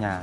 nhà.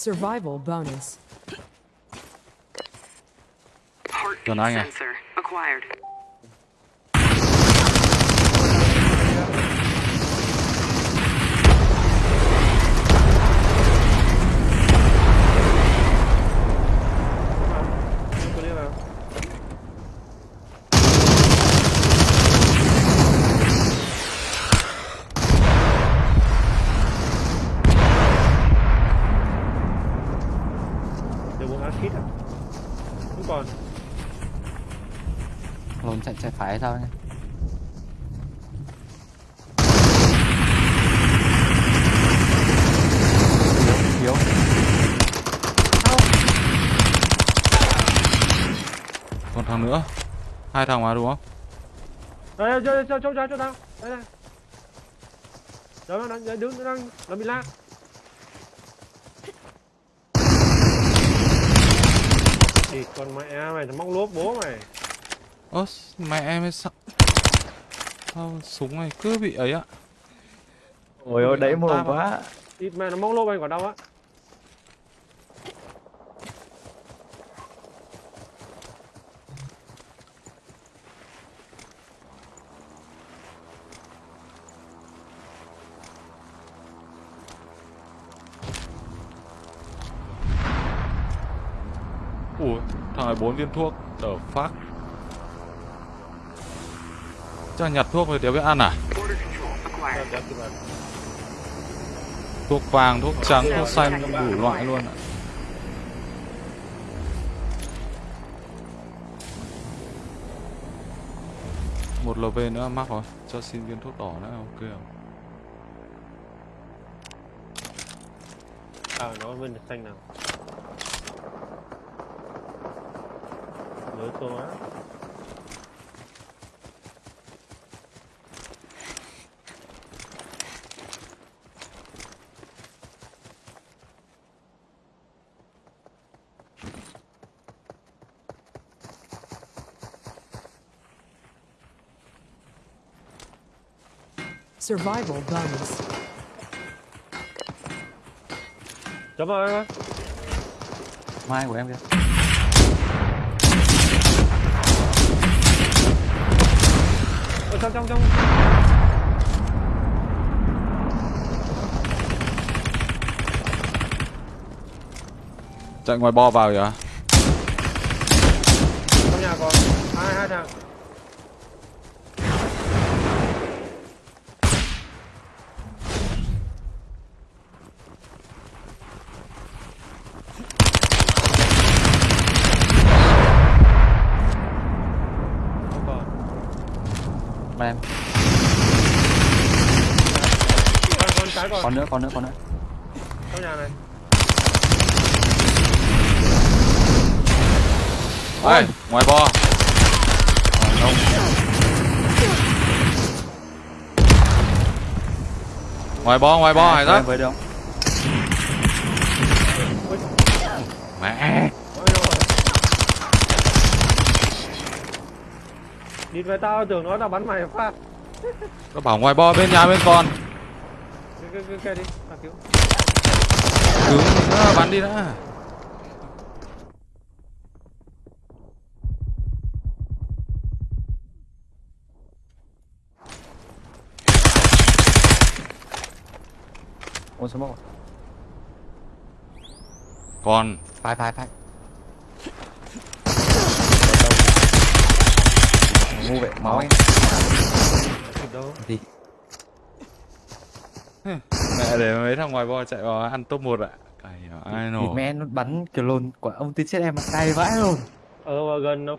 Survival bonus. Heartbeat Còn ai à? sensor acquired. Còn. lồn chạy chạy phải hay sao nhá yếu yếu Còn thằng nữa Hai thằng mà đúng không Đây, cho cho cho cho cho tao. Đây này. Đó nó đang đứng nó đang nó bị lag. Thì còn mẹ mày nó móc lốp bố mày. Ơ mẹ em ấy sao Sao súng này cứ bị ấy ạ ôi ôi đấy mồm quá Ít mẹ nó móc lốp anh còn đâu á. Thằng này bốn viên thuốc. The phát. Chắc nhặt thuốc rồi đéo biết ăn à? Thuốc vàng, thuốc trắng, thuốc xanh đủ loại luôn ạ. Một LV nữa mắc rồi. Cho xin viên thuốc đỏ nữa ok không À nó bên xanh nào. That's allowed. Survival guns. Cảm ơn. Mai của em kìa. Ở trong trong trong. Chạy ngoài bo vào kìa Trong nhà còn hai hai thằng. Không còn. Mà em Còn nữa còn nữa còn nữa. Trong nhà này. Ê, ngoài bo. Ngoài bo, ngoài bo, với giác em với Mẹ Nhìn về tao tưởng nó là bắn mày pha Nó bảo ngoài bo bên nhà bên con cứ cứ kìa đi, tao cứu. Cứu, à, bắn đi đã. Ôi à? Còn. Phải phải phải Ngu vậy, máu anh. Gì? mẹ để mấy thằng ngoài bo chạy vào ăn top 1 ạ. Cày ai nổ. mẹ nó bắn kiểu lồn quả ông tin chết em mà cay vãi luôn. ở gần nó